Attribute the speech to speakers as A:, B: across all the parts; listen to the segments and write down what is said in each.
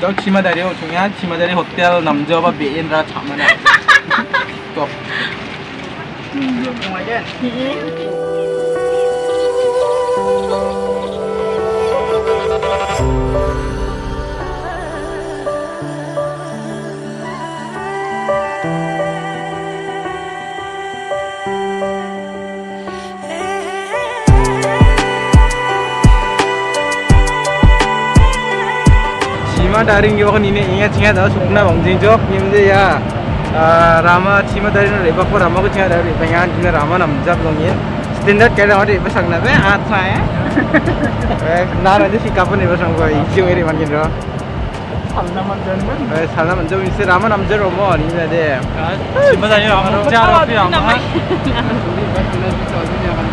A: 저 치마 다리 중요한 치마다리 호텔 남자와 베인라 참나 또 Cima daring yo kan ini ingat ingat dah sukna bangjing jok nimde ya Rama cima daring lepak ko Rama ko cima daring pengen cina Rama namjak dongin standard kayak orang itu sang nabe atra ya eh nah nanti si kapan itu sang ko ijung ini makin ro eh salam manjau ini Rama namjak romo ini ada
B: cima daring Rama namjak romo Rama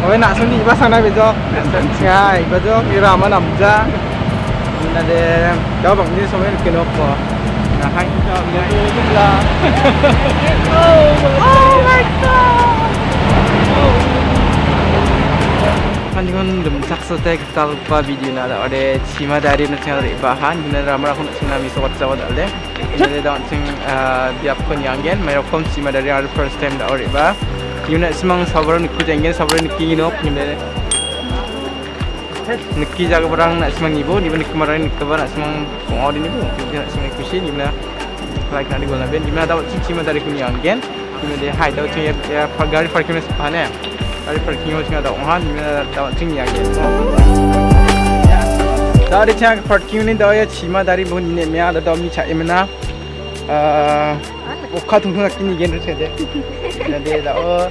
A: Oh, nak suni iba sana bejo. Ngai, bejo kira mana namja. là để cho bóng như xong cái nộp của là hay cho tôi rất là
B: oh my god
A: kan jangan demsak sote kita lupa video nada ode cima dari nasional bahan guna ramar aku nak cina miso wat sawat alde jadi daun sing biap kon yanggen merokom cima dari our first time da ore ba Unit semang sabar nikku jenggen sabar nikki inok gimana Guna Neki jaga barang nak semang ibu, ni benda kemarin ni kabar nak semang pengawal ini bu, dia nak semang kusi ni benda like nak digol naben, di mana dapat cici mana dari kuning angin, di mana dia hai dapat cici ya gari parking ni sepahan ya, gari parking ni cuma dapat orang, di mana dapat cici angin. Dari cici parking ni dapat ya cima dari bu ni ni ada dapat ni cai mana, oka tunggu nak kini gen rasa dia, jadi dapat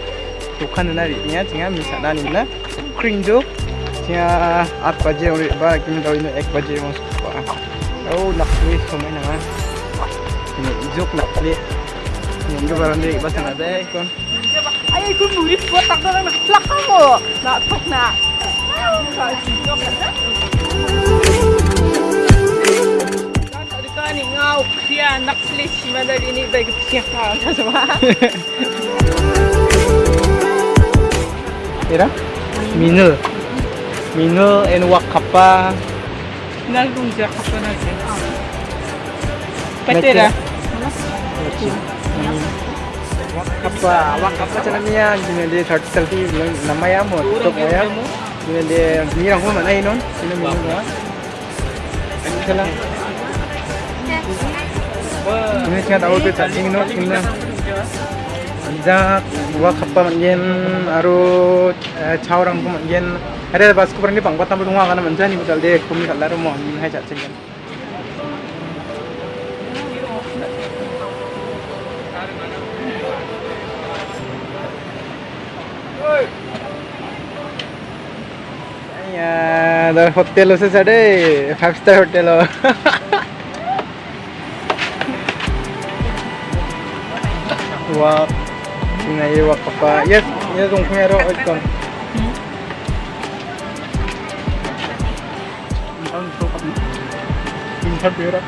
A: tukan nari ni ya, cici misalnya ni mana, kering tu. Kaya at paje uri ba kini daw ini ek paje mo sa. Oh lakwi so may na. Ini nak lakwi. Ini ko parang di basta na day kon.
B: nak ay kun Nak ko tak nak. na flaka mo. Kau tok na. Kan ngau kia nak flis si mana ini bagi siapa sama.
A: Ira? Minul. Minul and wakapa.
B: Nalgung siya ka pa na siya. Patira.
A: Wakapa, wakapa caranya gini dia third selfie namanya mo ya. Dia ni orang pun mana inon? Sino minul ya? Ini salah. Ini cuma tahu tu cacing inon ini. Anjak, wakapa manjen, aru caurang pun manjen. Ada bas ku pergi bangbat tampil rumah karena manjan ni betul deh. Kumi kalau rumah ni hai cacing. Ya, dah hotel usah sade, five star hotel lo. Sina yewa papa. Yes, yes, un cuero oiton. Minta berak.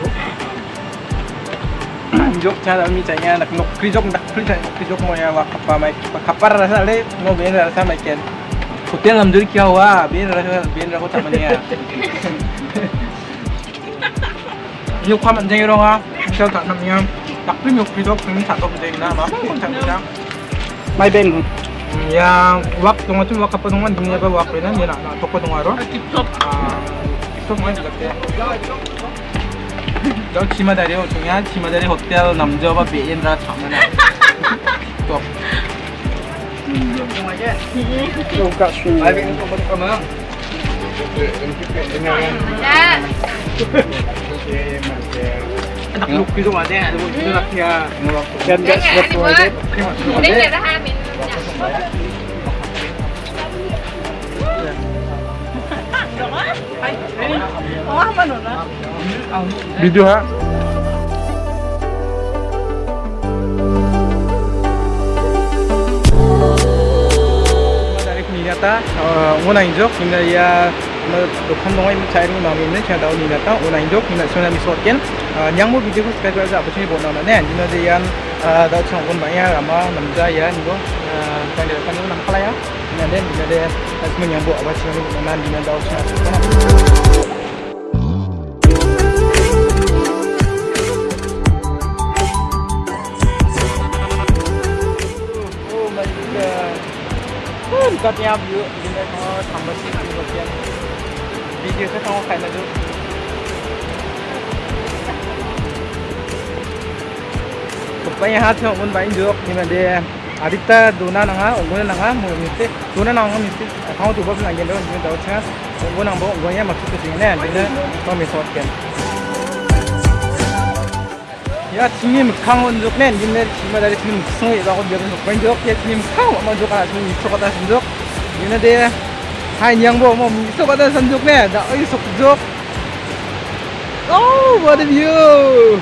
A: Jok cara micanya nak nok krijok nak krijok krijok mau ya wak apa mai kapar rasa le mau ben rasa mai ken. Hotel lam duri kia wa ben rasa ben rasa kota mania. Jok kaman jengi ronga. Jok tak namanya. 딱 풀면 그래도 그림이 작업이 되나 막
C: 엄청
A: 장이랑 my belly yang wak tungo tu wak apa tungo dunia ba wak rena dia nak nak toko tungo aro
B: tip top
A: ah tip top mana lagte 너 치마다리 중요한 치마다리 호텔 남자와 배인라 참나 또
C: 누가
A: 수 아이 이거 뭐 까마 네, 이렇게 그냥 네.
C: naklook gitu kan ya ada muncul
D: hmm. anaknya dan nggak nggak
B: perlu aja ini nggak ada hamil
A: Video ha? Ninata, Unainjok, Ninaya, Dokhan Dongai, Cairing Mami, Ninata, Unainjok, Ninata, Sunami Sotken, nhang một video cái cái dạo trên bộ nào nữa nè. Nhưng mà gì anh đã chọn con bạn em làm nằm ra vậy anh ờ. có quan điểm quan điểm nằm khai á. Nên đến giờ đây mình nhận bộ và chiều mình làm gì nên đâu chọn cắt nhau vừa, nhưng mà nó thầm bớt xíu là mình còn tiền. Video sẽ không phải là được. bạn ha theo muốn bạn được nhưng mà để adita dona nang ha ongona nang ha mo mi te dona nang ha mi te ha tu bop nang gen do mi do cha ongona nang bo ongona ma tu tu ne ne to mi sot ken 야 팀님 강원 쪽낸 님네 팀마다 팀 승이 라고 되는 거 먼저 팀님 강원 먼저 가라 팀 이쪽 가다 선적 얘네들 하인 양보 뭐 이쪽 가다 선적네 나 어이 속적 오 what a view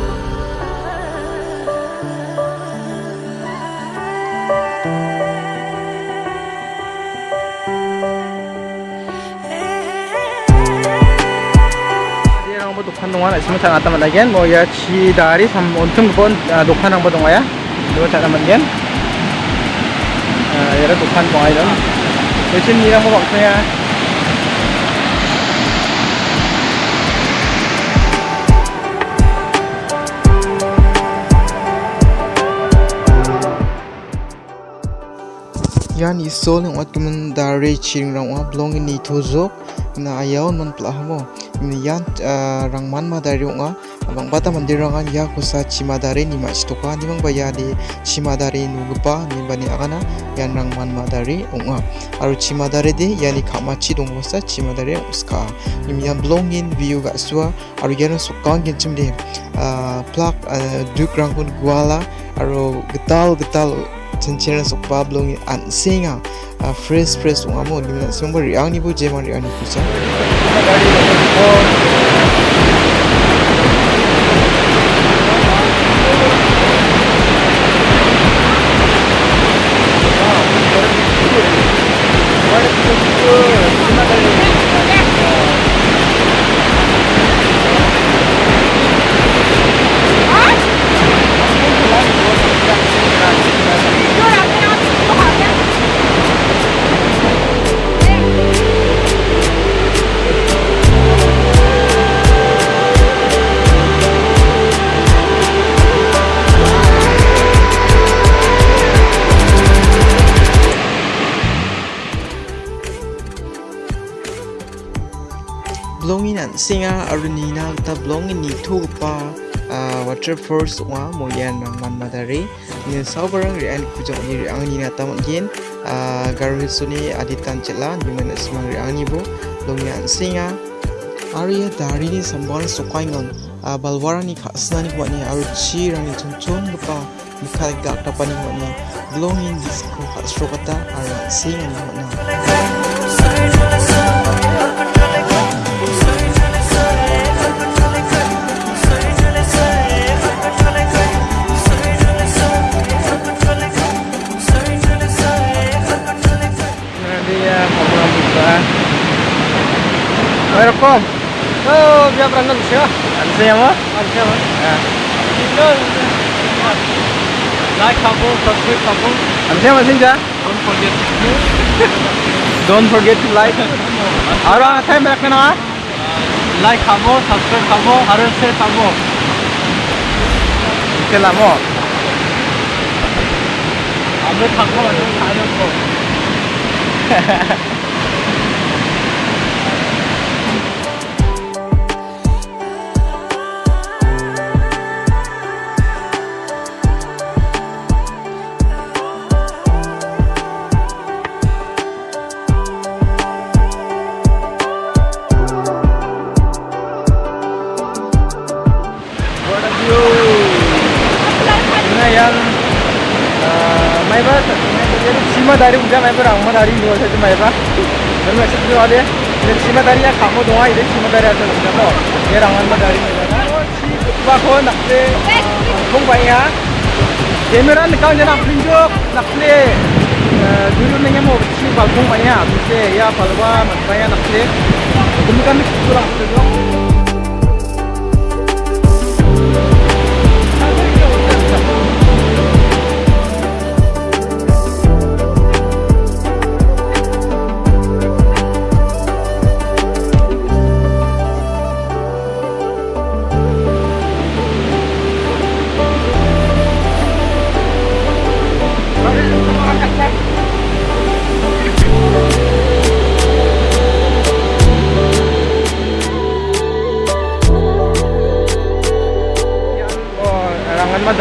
A: 뭐 녹한 동안 아침에 잘 왔다 만나겐 뭐 야치 다리 삼 온통 번 녹한 한번 동아야 이거 잘 만나겐 아 얘를 녹한 동아 이런 요즘 이랑 뭐 박사야 yan isol ng atkumen dare chiring rang wa blong ni tozok na ayaw non plahamo di chima dare nu gupa ni bani agana yan rang man ma dare nga aru chima dare de yani khama chi dong wasa chima dare uska ni yan blong in view ga swa aru yan sokang gen chim de plak duk rang kun gwala aru getal getal chenchen sok pa blong an singa fresh fresh ung amo ni song bari ang ni Or je man ang ni kusa blongin an singa aruni na ta blongin ni thu pa waterfalls wa moyan rang man madare ni saubarang ri an kujong ni ri ang ni na ta gen garu suni aditan chela ni man smang ri ang ni bo blongin an singa Arya dari ni sambar sukaingon balwarani khasnani wani aru chi rani chungchung gupa mikhal dak tapani wani blongin disco khasrokata aru singa ni wana Whereupon?
C: Oh, dia berangkat
A: Rusia. Rusia mah?
C: Rusia mah.
A: Ya. Indo.
C: Like kampung, subscribe
A: kampung. Rusia masih jah?
C: Don't forget.
A: Don't forget to like.
C: और आता है मेरा क्या
A: नाम है लाइक
C: खामो सब्सक्राइब खामो हर से खामो इसके लामो हमें
A: खामो हमें खाने को मायबा सिमादारी उद्या मायबा तो रामादारी युवासाठी मायबा तर मी असेच वाले सिमादारी या खामो दोहा इथे सिमादारी आता तो तुमच्या हे रामादारी बाखो नाकले मग बाई हा कॅमेरा निकाल जे आपली जो नाकले दुरून नाही मग शी बाखो बाई हा तुमचे या फलवा म्हणता या नाकले। तुम्ही तो का मी तुला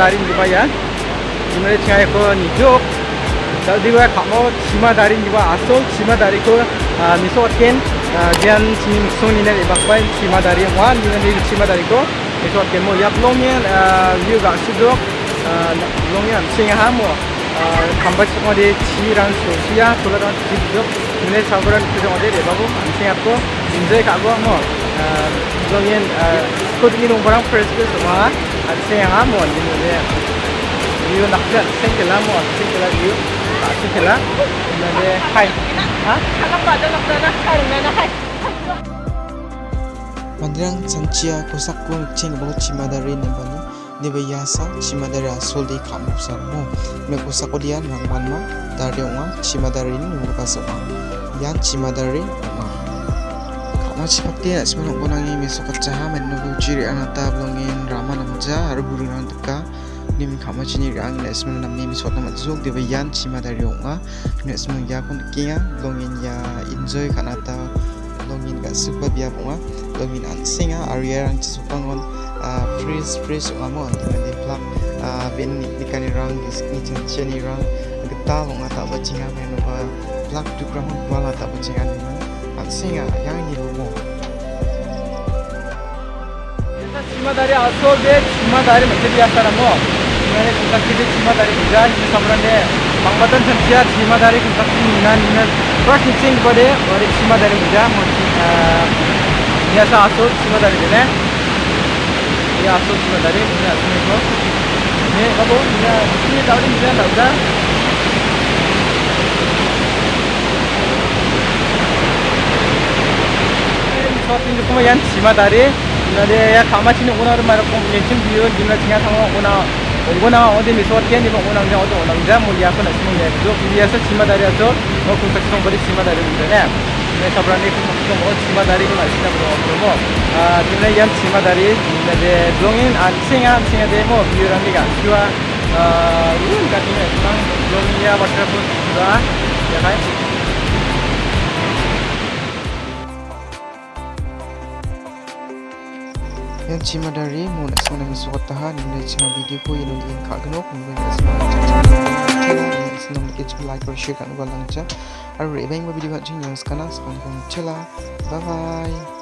A: darin juga ya dimana saya kon hijau jadi gue kamu cima darin juga asal cima dari ku misotken gian cim sun ini lebak pain cima dari wan dengan di cima dari ku misotken mau yap longnya view gak sudok longnya singa hamu 간발치 어디 지랑 소시야 돌아다니는 직접 눈에 잡으라는 표정 어디 내봐고 안생각고 인제 가고 뭐 그러면 코드니 농구랑 프레스를 좀 안생하 뭐 이제 이거 낙자 생길라 뭐 생길라 이거 생길라 근데 하이 아
B: Anak ba daw na karon na hay.
E: Mandirang sanchia kosak ko ching bang chimadari nembani nebe yasa chimadari asol di kamu sarmo me kosak ko dian rang manma dari onga chimadari ni nunggu kasama yan chimadari onga kama chipakti na semanok ko nangi meso kacaha menugu ciri anata blongin rama namja haru buru nang teka nim kama chini rang na semanok nami misot nama zuk debe yan chimadari onga ne semanok ya kon kinga blongin ya enjoy kanata longin ga super biap onga longin an singa area rang chisukangon freeze freeze onga mo antina de plak ben ni nikani rang gis ni chen cheni rang geta longa ta bachinga meno ba plak tukra mon wala ta bachinga ni man an singa yang ni mo
A: 치마다리 아소베 치마다리 메테리아사라모 이날에 군사키드 치 çimadarı asıl ve çimadarı mesele yaşarım o. Yani kutlaktaki Çimadarya güzel bir samuranda Bangladan tanıya Çimadarya kutlaktaki inan inan. Bırak için böyle öyle Çimadarya güzel Niyasa asıl Çimadarya dene Ya asıl Çimadarya Ne asıl ne bu Ne bu? ya Çimadarya güzel da 수업생들 보면 얀 지마다리 옛날에 가마치는 오나를 말하고 예침 비율 김나치냐 상황 오나 오거나 어디 미소한테 니면 오나자 어디 오나자 몰리아서 나시는 게 그래서 비에서 지마다리에서 뭐 군사치동 거리 지마다리인데 네 사브라니 군사치동 뭐 지마다리가 나시다 그러고 아 근데 얀 지마다리 이제 동인 안칭아 안칭아 데모 비율한 게가 좋아 아 이거 같은 게 그냥 동이야 버터 분 좋아 약간 blongin ya water pun da ya kai
E: yan chimadari mo na sona misukot tahan ni chima video ko yun link ka gno kung ben asma senang dikit cuma like or share kan ulang cha aru rebeng video ka jing yang skana sekarang chela bye bye